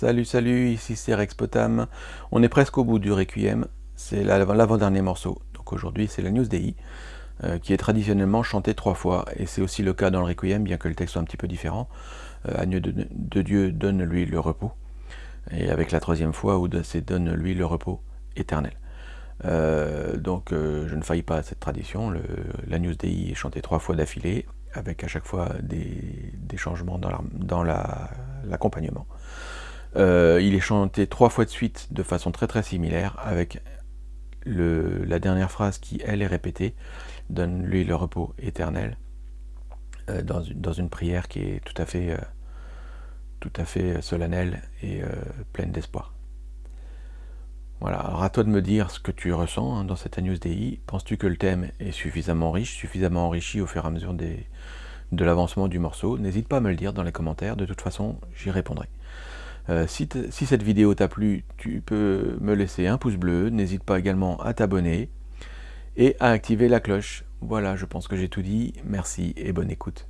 Salut, salut, ici c'est Rex Potam. On est presque au bout du Requiem, c'est l'avant-dernier morceau. Donc aujourd'hui c'est la News euh, qui est traditionnellement chantée trois fois, et c'est aussi le cas dans le Requiem, bien que le texte soit un petit peu différent. Euh, de, Dieu, donne-lui le repos. Et avec la troisième fois, où c'est donne-lui le repos éternel. Euh, donc euh, je ne faillis pas à cette tradition, le, la News est chantée trois fois d'affilée, avec à chaque fois des, changements dans l'accompagnement. Euh, il est chanté trois fois de suite de façon très très similaire avec la dernière phrase qui elle est répétée, donne-lui le repos éternel, euh, dans, une, prière qui est tout à fait, euh, solennelle et pleine d'espoir. Voilà, alors à toi de me dire ce que tu ressens hein, dans cette Agnus Dei. Penses-tu que le thème est suffisamment riche, suffisamment enrichi au fur et à mesure de l'avancement du morceau? N'hésite pas à me le dire dans les commentaires, de toute façon j'y répondrai. Euh, si, cette vidéo t'a plu, tu peux me laisser un pouce bleu, n'hésite pas également à t'abonner et à activer la cloche. Voilà, je pense que j'ai tout dit, merci et bonne écoute.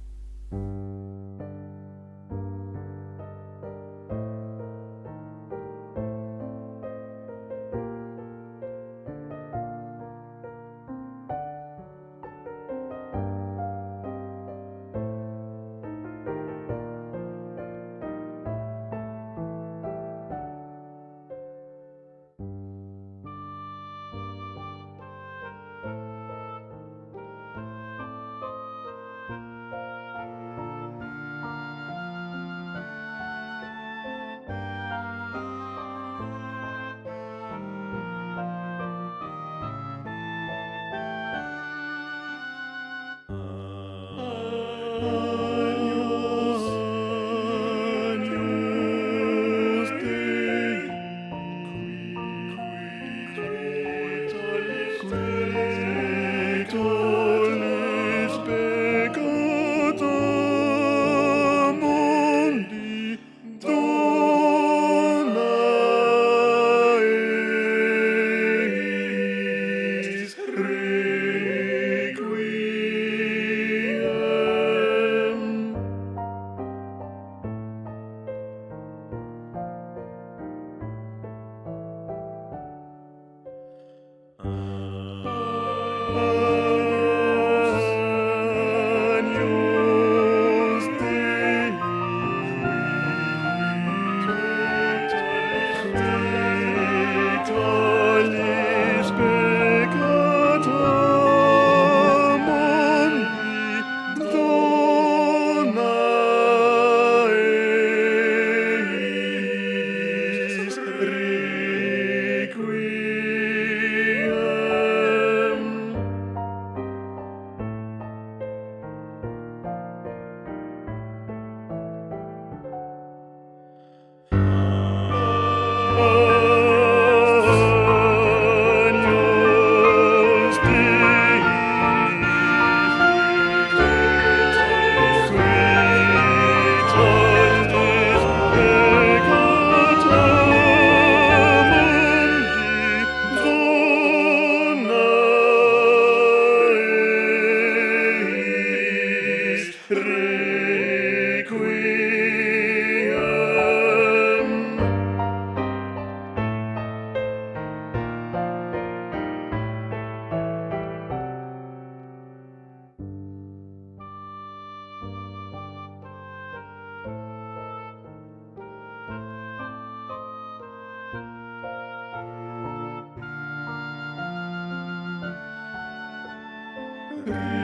Amen.